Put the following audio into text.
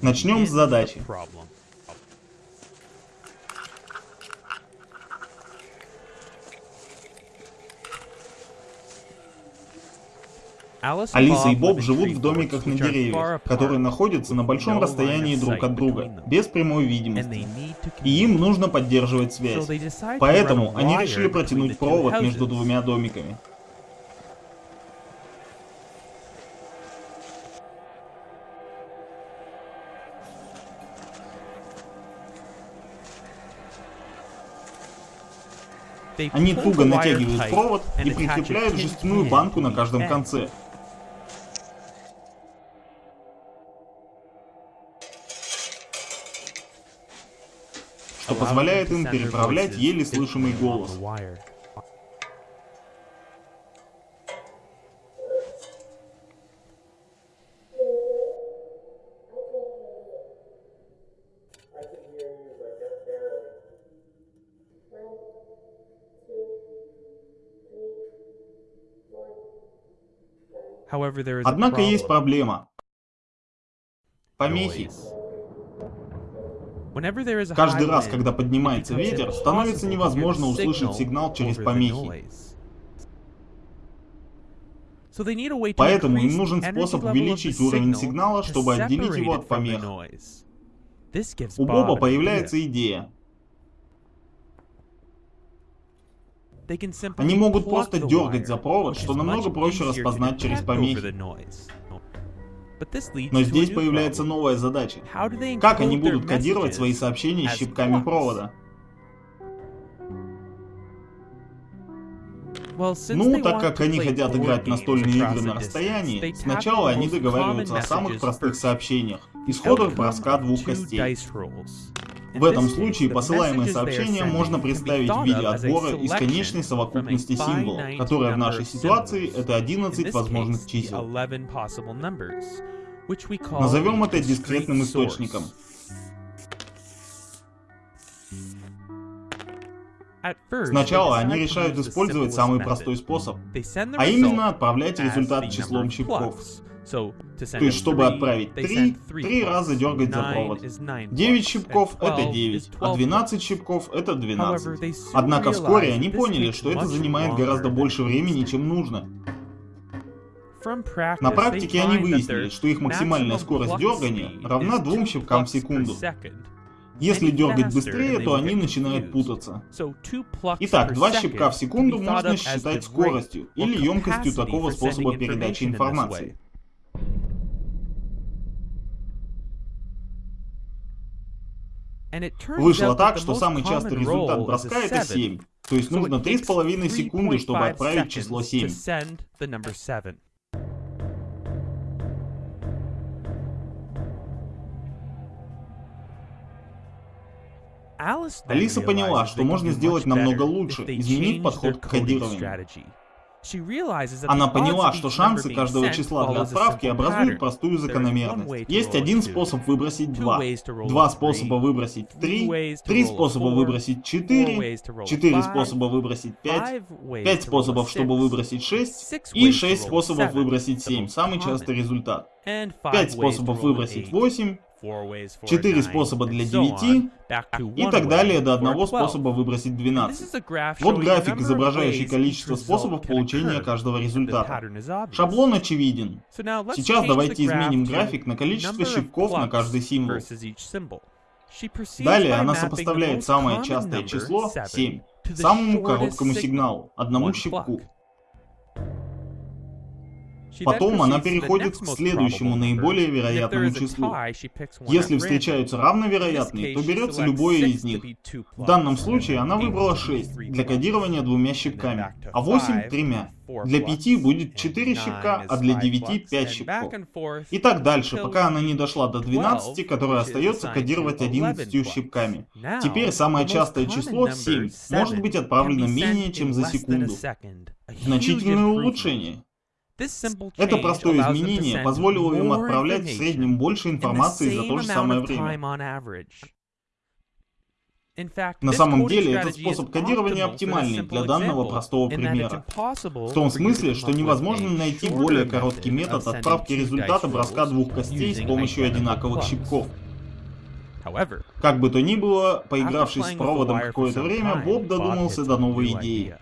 Начнем с задачи. Алиса и Боб живут в домиках на деревьях, которые находятся на большом расстоянии друг от друга, без прямой видимости. И им нужно поддерживать связь. Поэтому они решили протянуть провод между двумя домиками. Они туго натягивают провод и прикрепляют жестяную банку на каждом конце. что позволяет им переправлять еле слышимый голос. Однако есть проблема. Помехи. Каждый раз, когда поднимается ветер, становится невозможно услышать сигнал через помехи. Поэтому им нужен способ увеличить уровень сигнала, чтобы отделить его от помех. У Боба появляется идея. Они могут просто дергать за провод, что намного проще распознать через помехи. Но здесь появляется новая задача. Как они будут кодировать свои сообщения щипками провода? Ну, так как они хотят играть настольные игры на расстоянии, сначала они договариваются о самых простых сообщениях, исходах броска двух костей. В этом случае посылаемое сообщение можно представить в виде отбора из конечной совокупности символов, которая в нашей ситуации это 11 возможных чисел. Назовем это дискретным источником. Сначала они решают использовать самый простой способ, а именно отправлять результат числом щипков. То есть, чтобы отправить 3, 3 раза дергать за провод. 9 щипков это 9, а 12 щипков это 12. Однако вскоре они поняли, что это занимает гораздо больше времени, чем нужно. На практике они выяснили, что их максимальная скорость дергания равна 2 щипкам в секунду. Если дергать быстрее, то они начинают путаться. Итак, два щипка в секунду можно считать скоростью или емкостью такого способа передачи информации. Вышло так, что самый частый результат броска это 7. То есть нужно 3,5 секунды, чтобы отправить число 7. Алиса поняла, что можно сделать намного лучше, изменив подход к кодированию. Она поняла, что шансы каждого числа для отправки образуют простую закономерность. Есть один способ выбросить два, два способа выбросить три, три способа выбросить четыре, четыре способа выбросить пять, пять способов, чтобы выбросить шесть, и шесть способов выбросить семь, самый частый результат. Пять способов выбросить восемь, четыре способа для 9 и так далее до одного способа выбросить 12. Вот график, изображающий количество способов получения каждого результата. Шаблон очевиден. Сейчас давайте изменим график на количество щипков на каждый символ. Далее она сопоставляет самое частое число, 7, самому короткому сигналу, одному щипку. Потом она переходит к следующему наиболее вероятному числу. Если встречаются равновероятные, то берется любое из них. В данном случае она выбрала 6 для кодирования двумя щипками, а 8 тремя. Для 5 будет 4 щипка, а для 9 5 щипков. И так дальше, пока она не дошла до 12, которая остается кодировать 11 щипками. Теперь самое частое число, 7, может быть отправлено менее чем за секунду. Значительное улучшение. Это простое изменение позволило им отправлять в среднем больше информации за то же самое время. На самом деле, этот способ кодирования оптимальный для данного простого примера. В том смысле, что невозможно найти более короткий метод отправки результата броска двух костей с помощью одинаковых щипков. Как бы то ни было, поигравшись с проводом какое-то время, Боб додумался до новой идеи.